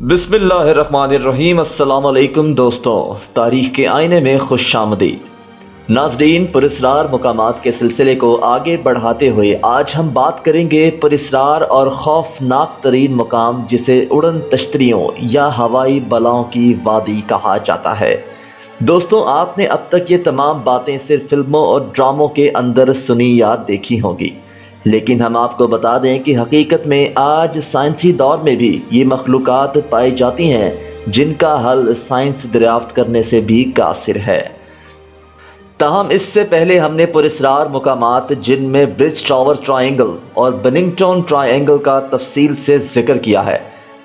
بسم اللہ الرحمن الرحیم، السلام علیکم دوستوں تاریخ کے آئینے میں خوش آمدید ناظرین، پرسرار مقامات کے سلسلے کو آگے بڑھاتے ہوئے آج ہم بات کریں گے پرسرار اور خوفناک ترین مقام جسے اڑن تشتریوں یا ہوائی بلاؤں کی وادی کہا جاتا ہے۔ دوستوں آپ نے اب تک یہ تمام باتیں صرف فلموں اور ڈراموں کے اندر سنی یا دیکھی ہوں گی۔ لیکن ہم آپ کو بتا دیں کہ حقیقت میں آج سائنسی دور میں بھی یہ مخلوقات پائی جاتی ہیں جن کا حل سائنس دریافت کرنے سے بھی قاصر ہے۔ تاہم، اس سے پہلے ہم نے پرسرار مقامات جن میں برج ٹاور ٹرائنگل اور بننگٹون ٹرائنگل کا تفصیل سے ذکر کیا ہے،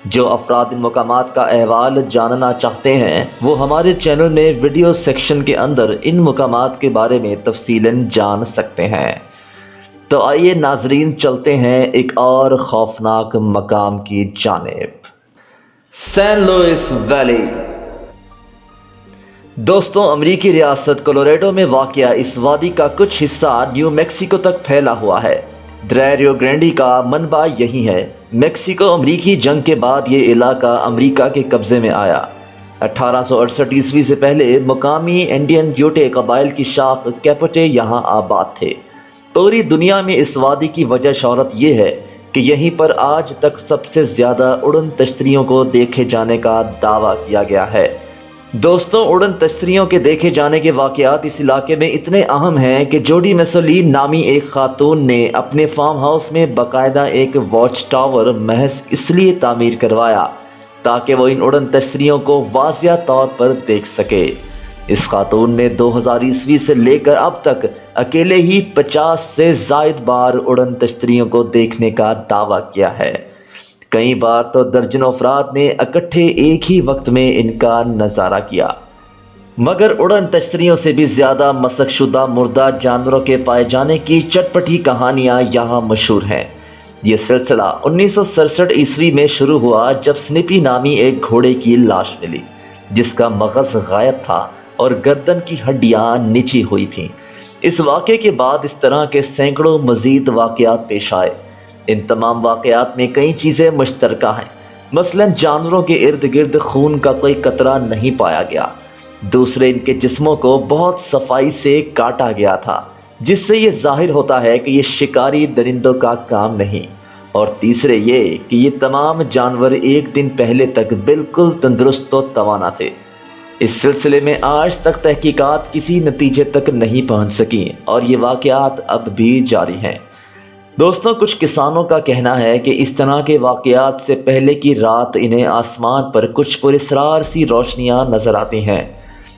جو افراد ان مقامات کا احوال جاننا چاہتے ہیں، وہ ہمارے چینل میں ویڈیو سیکشن کے اندر ان مقامات کے بارے میں تفصیلاً جان سکتے ہیں۔ تو آئیے ناظرین چلتے ہیں ایک اور خوفناک مقام کی جانب۔ San Luis Valley. دوستوں امریکی ریاست کولوریڈو میں واقع اس وادی کا کچھ حصہ نیو میکسیکو تک پھیلا ہوا ہے۔ دریریو گرینڈی کا منبع یہی ہے۔ میکسیکو امریکی جنگ کے بعد یہ علاقہ امریکہ کے قبضے میں آیا۔ اٹھارہ سو اڑسٹھ عیسوی سے پہلے مقامی انڈین یوٹے قبائل کی شاخ کیپٹے یہاں آباد تھے۔ پوری دنیا میں اس وادی کی وجہ شہرت یہ ہے کہ یہیں پر آج تک سب سے زیادہ اڑن تشتریوں کو دیکھے جانے کا دعویٰ کیا گیا ہے۔ دوستوں اڑن تشتریوں کے دیکھے جانے کے واقعات اس علاقے میں اتنے اہم ہیں کہ جوڈی مسلین نامی ایک خاتون نے اپنے فارم ہاؤس میں باقاعدہ ایک واچ ٹاور محض اس لیے تعمیر کروایا تاکہ وہ ان اڑن تشتریوں کو واضح طور پر دیکھ سکے۔ اس خاتون نے دو ہزار عیسوی سے لے کر اب تک اکیلے ہی پچاس سے زائد بار اڑن تشتریوں کو دیکھنے کا دعویٰ کیا ہے۔ کئی بار تو درجن افراد نے اکٹھے ایک ہی وقت میں ان کا نظارہ کیا۔ مگر اڑن تشتریوں سے بھی زیادہ مسک شدہ مردہ جانوروں کے پائے جانے کی چٹپٹی کہانیاں یہاں مشہور ہیں۔ یہ سلسلہ انیس سو سڑسٹھ عیسوی میں شروع ہوا جب سنپی نامی ایک گھوڑے کی لاش ملی، جس کا مغز غائب تھا۔ اور گردن کی ہڈیاں نیچی ہوئی تھیں۔ اس واقعے کے بعد اس طرح کے سینکڑوں مزید واقعات پیش آئے۔ ان تمام واقعات میں کئی چیزیں مشترکہ ہیں۔ مثلا جانوروں کے ارد گرد خون کا کوئی قطرہ نہیں پایا گیا۔ دوسرے ان کے جسموں کو بہت صفائی سے کاٹا گیا تھا، جس سے یہ ظاہر ہوتا ہے کہ یہ شکاری درندوں کا کام نہیں۔ اور تیسرے یہ کہ یہ تمام جانور ایک دن پہلے تک بالکل تندرست و توانا تھے۔ اس سلسلے میں آج تک تحقیقات کسی نتیجے تک نہیں پہنچ سکیں اور یہ واقعات اب بھی جاری ہیں۔ دوستوں کچھ کسانوں کا کہنا ہے کہ اس طرح کے واقعات سے پہلے کی رات انہیں آسمان پر کچھ پرسرار سی روشنیاں نظر آتی ہیں۔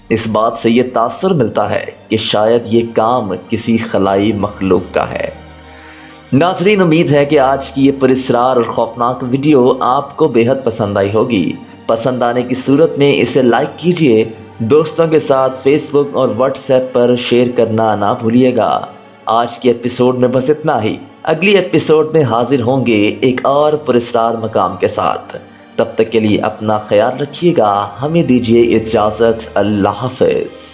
اس بات سے یہ تاثر ملتا ہے کہ شاید یہ کام کسی خلائی مخلوق کا ہے۔ ناظرین، امید ہے کہ آج کی یہ پرسرار اور خوفناک ویڈیو آپ کو بے حد پسند آئی ہوگی۔ پسند آنے کی صورت میں اسے لائک کیجیے۔ دوستوں کے ساتھ فیس بک اور واٹس ایپ پر شیئر کرنا نہ بھولیے گا۔ آج کے ایپیسوڈ میں بس اتنا ہی۔ اگلی ایپیسوڈ میں حاضر ہوں گے ایک اور پرسرار مقام کے ساتھ۔ تب تک کے لیے اپنا خیال رکھیے گا۔ ہمیں دیجیے اجازت۔ اللہ حافظ۔